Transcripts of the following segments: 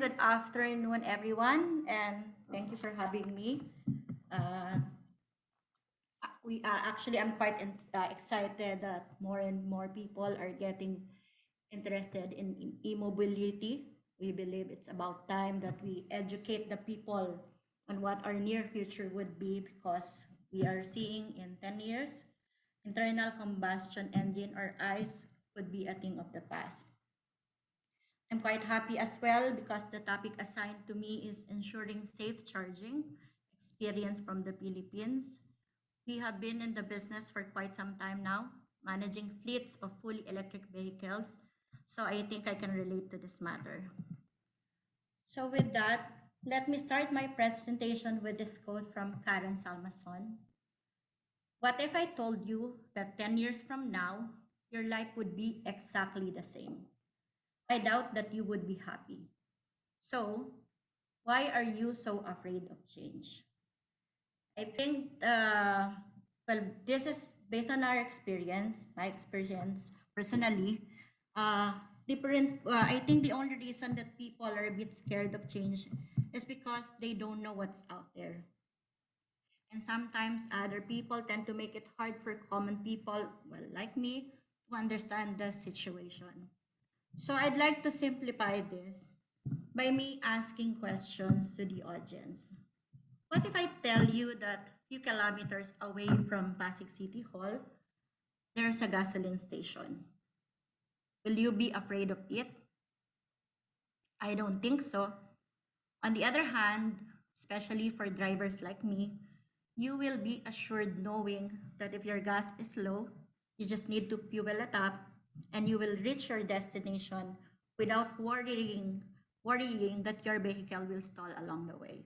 Good afternoon, everyone, and thank you for having me. Uh, we uh, actually, I'm quite in, uh, excited that more and more people are getting interested in, in e-mobility. We believe it's about time that we educate the people on what our near future would be because we are seeing in 10 years, internal combustion engine or ICE could be a thing of the past. I'm quite happy as well because the topic assigned to me is ensuring safe charging experience from the Philippines. We have been in the business for quite some time now, managing fleets of fully electric vehicles. So I think I can relate to this matter. So with that, let me start my presentation with this quote from Karen Salmansohn. What if I told you that 10 years from now, your life would be exactly the same? I doubt that you would be happy. So, why are you so afraid of change? I think, uh, well, this is based on our experience, my experience personally. Uh, different, uh, I think the only reason that people are a bit scared of change is because they don't know what's out there. And sometimes other people tend to make it hard for common people, well, like me, to understand the situation. So I'd like to simplify this by me asking questions to the audience. What if I tell you that a few kilometers away from Pasig City Hall, there's a gasoline station? Will you be afraid of it? I don't think so. On the other hand, especially for drivers like me, you will be assured knowing that if your gas is low, you just need to fuel it up and you will reach your destination without worrying, worrying that your vehicle will stall along the way.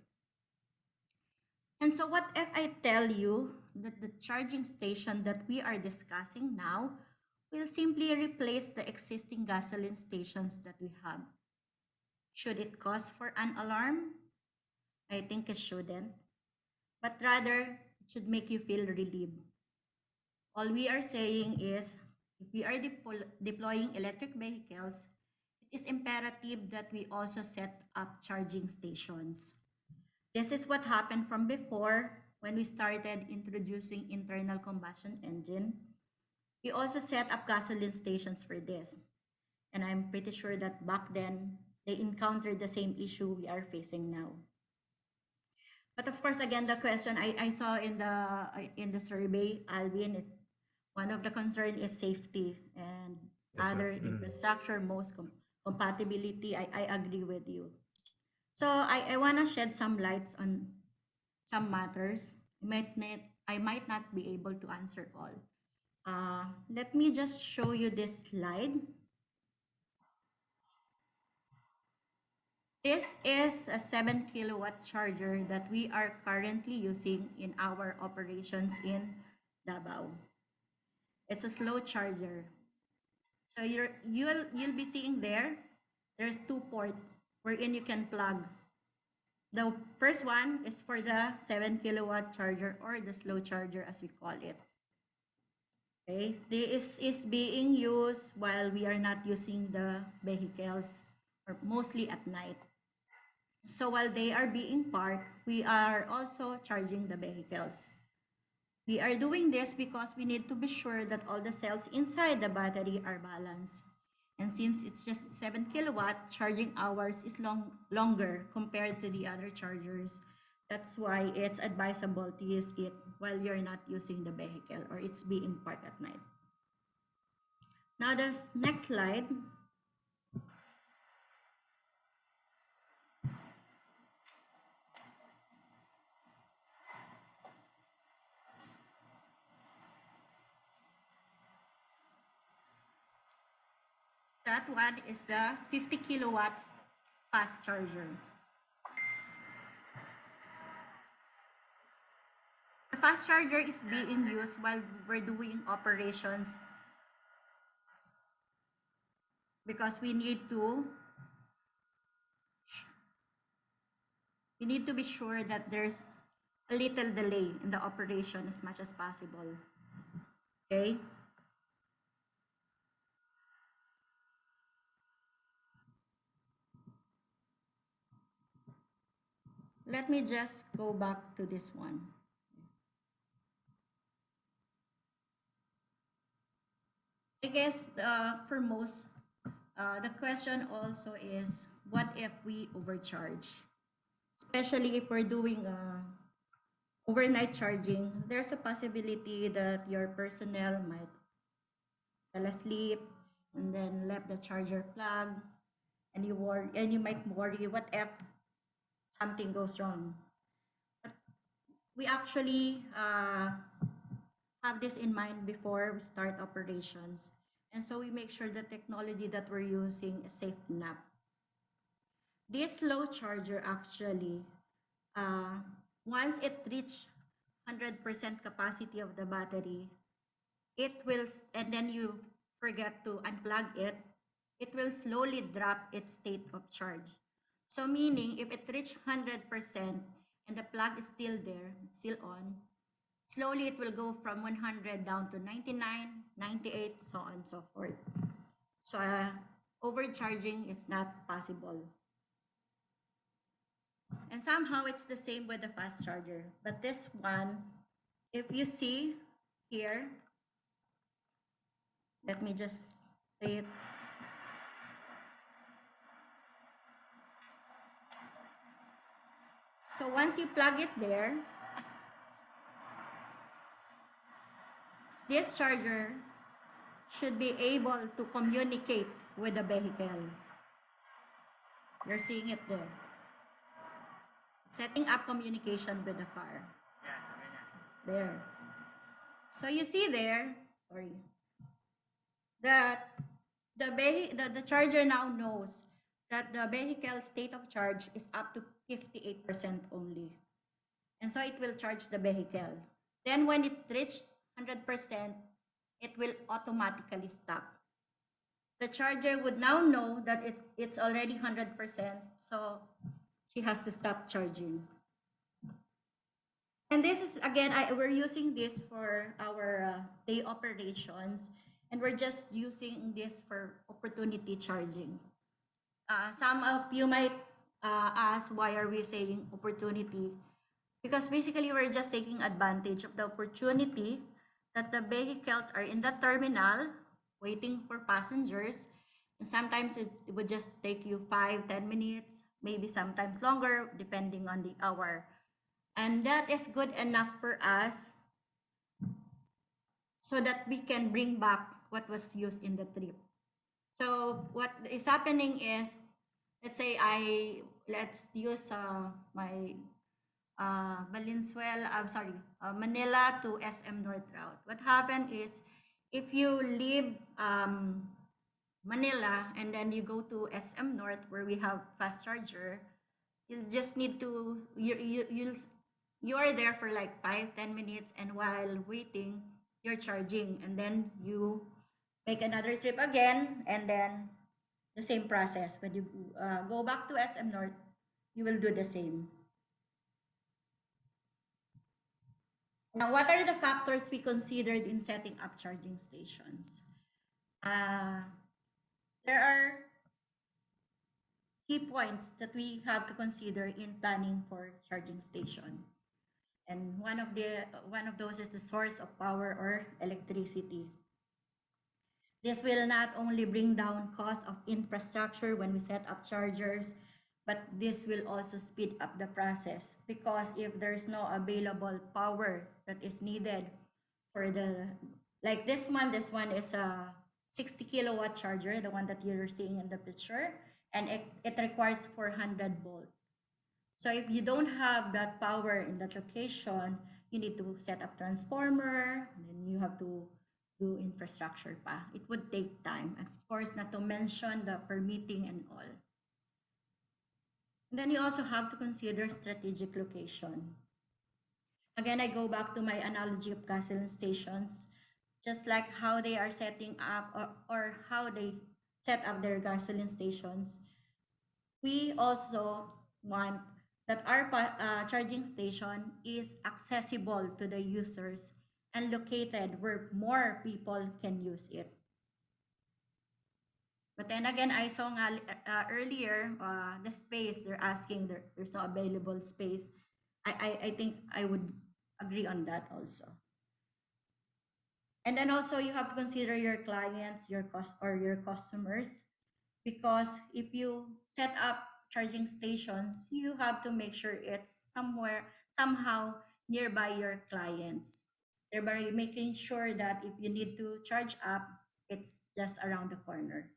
And so what if I tell you that the charging station that we are discussing now will simply replace the existing gasoline stations that we have? Should it cause for an alarm? I think it shouldn't, but rather it should make you feel relieved. All we are saying is if we are deploying electric vehicles, it is imperative that we also set up charging stations. This is what happened from before when we started introducing internal combustion engine. We also set up gasoline stations for this. And I'm pretty sure that back then, they encountered the same issue we are facing now. But of course, again, the question I, I saw in the in the survey, Alvin, it one of the concern is safety and yes, other mm. infrastructure, most com compatibility. I, I agree with you. So I, I want to shed some lights on some matters. I might not, I might not be able to answer all. Uh, let me just show you this slide. This is a 7 kilowatt charger that we are currently using in our operations in Davao. It's a slow charger. So you're, you'll, you'll be seeing there, there's two port wherein you can plug. The first one is for the 7 kilowatt charger or the slow charger as we call it. Okay, this is being used while we are not using the vehicles or mostly at night. So while they are being parked, we are also charging the vehicles. We are doing this because we need to be sure that all the cells inside the battery are balanced. And since it's just 7 kilowatt, charging hours is long, longer compared to the other chargers. That's why it's advisable to use it while you're not using the vehicle or it's being parked at night. Now the next slide That one is the 50 kilowatt fast charger. The fast charger is being used while we're doing operations because we need to we need to be sure that there's a little delay in the operation as much as possible. Okay? Let me just go back to this one. I guess uh, for most, uh, the question also is, what if we overcharge? Especially if we're doing uh, overnight charging, there's a possibility that your personnel might fell asleep and then left the charger plug and you worry and you might worry what if something goes wrong. But we actually uh, have this in mind before we start operations. And so we make sure the technology that we're using is safe enough. This low charger actually uh, once it reaches 100% capacity of the battery it will and then you forget to unplug it it will slowly drop its state of charge so meaning if it reach 100% and the plug is still there still on slowly it will go from 100 down to 99 98 so on and so forth so uh, overcharging is not possible and somehow it's the same with the fast charger but this one if you see here let me just say it. So once you plug it there, this charger should be able to communicate with the vehicle. You're seeing it there. Setting up communication with the car. There. So you see there, sorry, that the, the, the charger now knows that the vehicle state of charge is up to 58% only. And so it will charge the vehicle. Then when it reaches 100%, it will automatically stop. The charger would now know that it, it's already 100%, so she has to stop charging. And this is, again, I, we're using this for our uh, day operations, and we're just using this for opportunity charging. Uh, some of you might uh, ask why are we saying opportunity? Because basically we're just taking advantage of the opportunity that the vehicles are in the terminal waiting for passengers. And sometimes it, it would just take you five, ten minutes, maybe sometimes longer, depending on the hour. And that is good enough for us so that we can bring back what was used in the trip. So what is happening is, let's say I, let's use uh, my uh, Valenzuela, I'm sorry, uh, Manila to SM North route. What happened is, if you leave um, Manila and then you go to SM North where we have fast charger, you just need to, you, you, you'll, you are there for like five, ten minutes and while waiting, you're charging and then you make another trip again and then the same process. When you uh, go back to SM North, you will do the same. Now, what are the factors we considered in setting up charging stations? Uh, there are key points that we have to consider in planning for charging station. And one of the one of those is the source of power or electricity. This will not only bring down cost of infrastructure when we set up chargers, but this will also speed up the process. Because if there's no available power that is needed for the like this one this one is a 60 kilowatt charger the one that you're seeing in the picture and it, it requires 400 volt. So if you don't have that power in that location you need to set up transformer and then you have to do infrastructure pa it would take time and of course not to mention the permitting and all then you also have to consider strategic location. Again, I go back to my analogy of gasoline stations, just like how they are setting up or, or how they set up their gasoline stations. We also want that our uh, charging station is accessible to the users and located where more people can use it. But then again, I saw nga uh, earlier uh, the space they're asking there, there's no available space. I, I I think I would agree on that also. And then also you have to consider your clients, your cost or your customers, because if you set up charging stations, you have to make sure it's somewhere somehow nearby your clients, thereby making sure that if you need to charge up, it's just around the corner.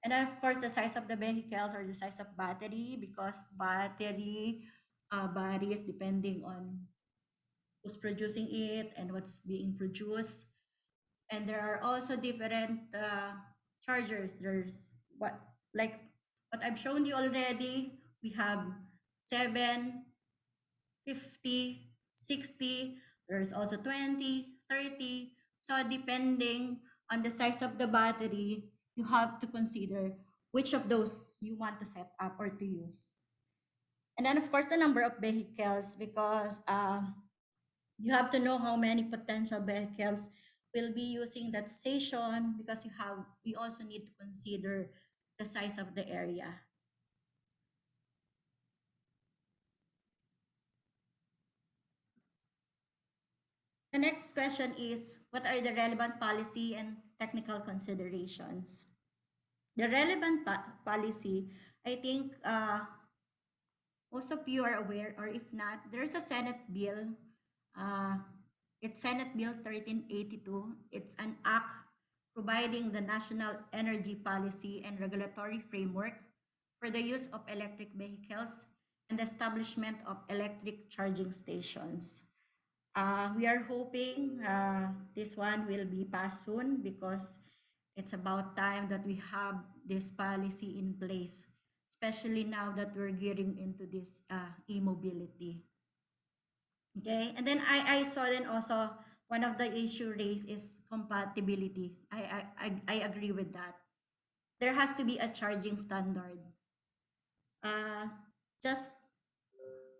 And then of course the size of the vehicles or the size of battery because battery uh, varies depending on who's producing it and what's being produced. And there are also different uh, chargers. There's what like what I've shown you already. We have 7, 50, 60. There's also 20, 30. So depending on the size of the battery, you have to consider which of those you want to set up or to use. And then of course the number of vehicles because uh, you have to know how many potential vehicles will be using that station because you have you also need to consider the size of the area. The next question is what are the relevant policy and technical considerations? The relevant policy, I think uh, most of you are aware, or if not, there's a Senate bill uh, it's Senate Bill 1382. It's an act providing the national energy policy and regulatory framework for the use of electric vehicles and the establishment of electric charging stations. Uh, we are hoping uh, this one will be passed soon because it's about time that we have this policy in place, especially now that we're getting into this uh, e-mobility. Okay, and then I, I saw then also one of the issue raised is compatibility. I, I, I, I agree with that. There has to be a charging standard. Uh, just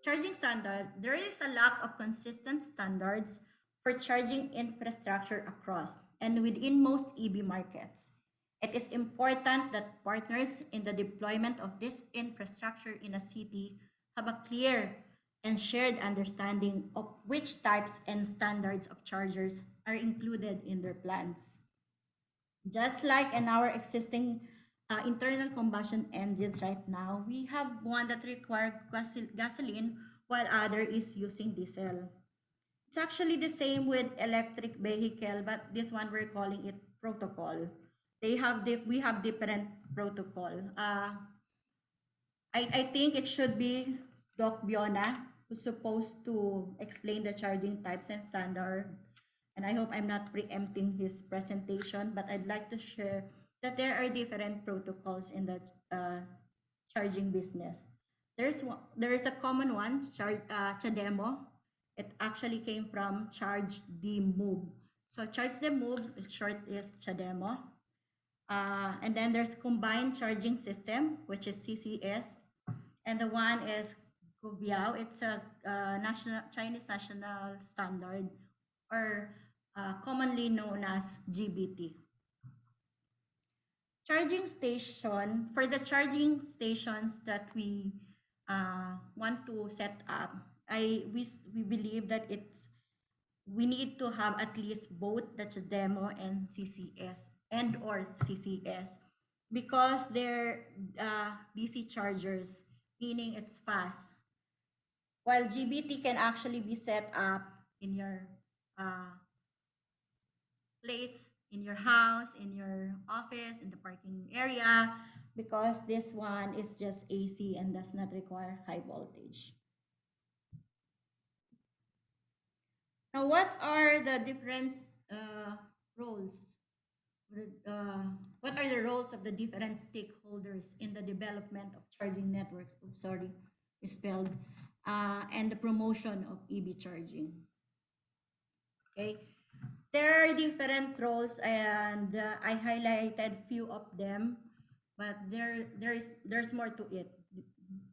charging standard, there is a lack of consistent standards for charging infrastructure across and within most EV markets. It is important that partners in the deployment of this infrastructure in a city have a clear and shared understanding of which types and standards of chargers are included in their plans. Just like in our existing uh, internal combustion engines right now, we have one that requires gasoline while other is using diesel. It's actually the same with electric vehicle, but this one we're calling it protocol. They have the, we have different protocol. Uh, I, I think it should be Doc Biona, who's supposed to explain the charging types and standard. And I hope I'm not preempting his presentation, but I'd like to share that there are different protocols in the uh, charging business. There's one, there is a common one, char, uh, CHAdeMO. It actually came from Charge the Move. So Charge the Move is short is CHAdeMO. Uh, and then there's Combined Charging System, which is CCS. And the one is Guobiao. It's a uh, national Chinese national standard or uh, commonly known as GBT. Charging station, for the charging stations that we uh, want to set up, I we, we believe that it's we need to have at least both the demo and CCS and or CCS because they're uh, DC chargers, meaning it's fast. While GBT can actually be set up in your uh, place, in your house, in your office, in the parking area, because this one is just AC and does not require high voltage. Now, what are the different uh, roles? Uh, what are the roles of the different stakeholders in the development of charging networks? Oh, sorry, spelled uh, and the promotion of EV charging. Okay, there are different roles and uh, I highlighted few of them, but there there is there's more to it,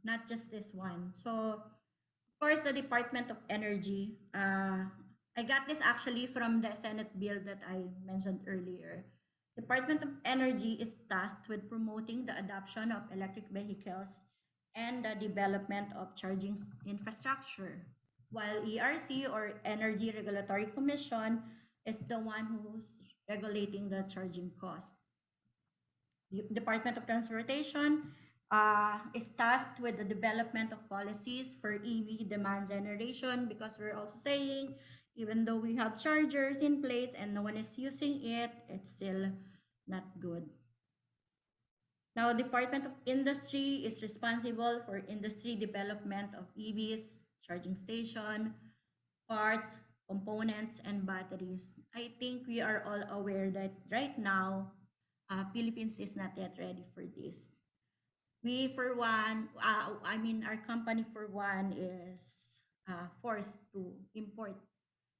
not just this one. So, of course, the Department of Energy. Uh, I got this actually from the Senate bill that I mentioned earlier. Department of Energy is tasked with promoting the adoption of electric vehicles and the development of charging infrastructure, while ERC or Energy Regulatory Commission is the one who's regulating the charging cost. The Department of Transportation uh, is tasked with the development of policies for EV demand generation because we're also saying even though we have chargers in place and no one is using it, it's still not good. Now, Department of Industry is responsible for industry development of EVs, charging station, parts, components, and batteries. I think we are all aware that right now, uh, Philippines is not yet ready for this. We, for one, uh, I mean, our company, for one, is uh, forced to import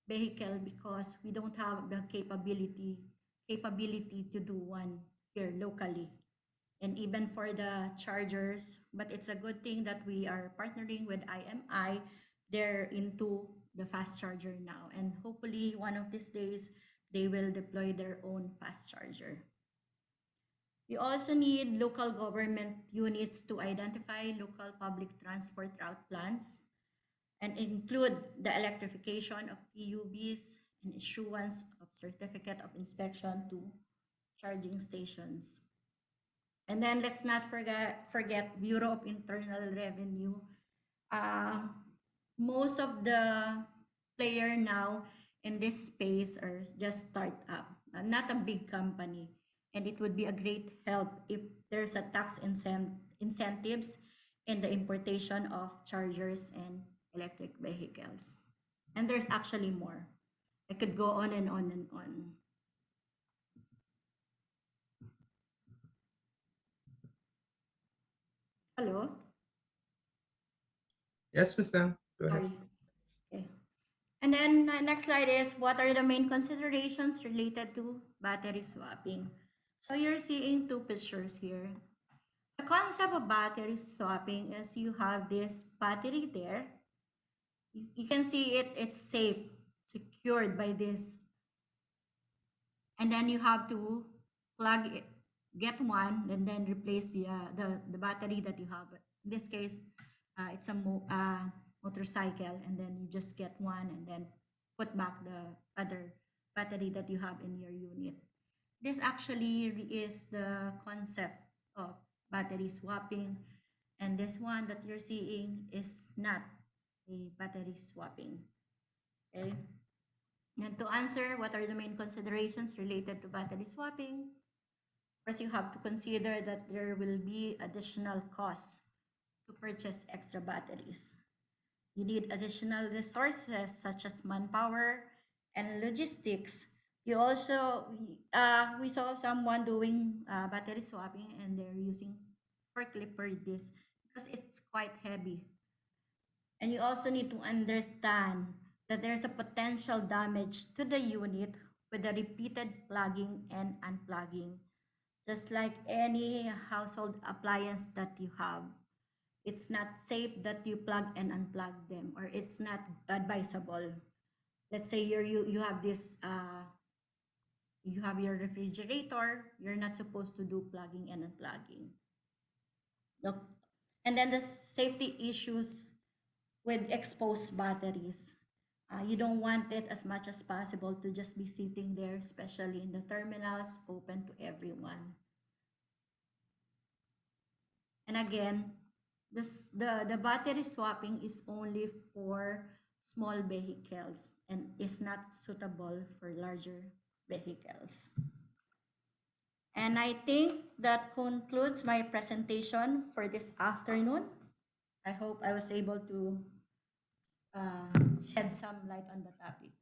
vehicle because we don't have the capability capability to do one here locally and even for the chargers but it's a good thing that we are partnering with IMI they're into the fast charger now and hopefully one of these days they will deploy their own fast charger we also need local government units to identify local public transport route plans and include the electrification of PUVs and issuance of certificate of inspection to charging stations. And then let's not forget forget Bureau of Internal Revenue. Uh, most of the player now in this space are just startup, not a big company. And it would be a great help if there's a tax incent- incentives in the importation of chargers and electric vehicles. And there's actually more. I could go on and on and on. Hello? Yes, Ms. Tam, go ahead. Okay. And then uh, next slide is what are the main considerations related to battery swapping? So you're seeing two pictures here. The concept of battery swapping is you have this battery there. You, you can see it, it's safe, secured by this. And then you have to plug it, get one, and then replace the, uh, the, the battery that you have. In this case, uh, it's a mo- uh, motorcycle, and then you just get one and then put back the other battery that you have in your unit. This actually is the concept of battery swapping, and this one that you're seeing is not a battery swapping. Okay. And to answer, what are the main considerations related to battery swapping? First, you have to consider that there will be additional costs to purchase extra batteries. You need additional resources such as manpower and logistics. You also, uh, we saw someone doing uh, battery swapping and they're using forklift for this because it's quite heavy. And you also need to understand that there's a potential damage to the unit with the repeated plugging and unplugging, just like any household appliance that you have. It's not safe that you plug and unplug them, or it's not advisable. Let's say you're, you you have this uh, you have your refrigerator, you're not supposed to do plugging and unplugging. Look, and then the safety issues with exposed batteries. Uh, you don't want it as much as possible to just be sitting there, especially in the terminals open to everyone. And again, this, the, the battery swapping is only for small vehicles and is not suitable for larger vehicles. And I think that concludes my presentation for this afternoon. I hope I was able to uh, shed some light on the topic.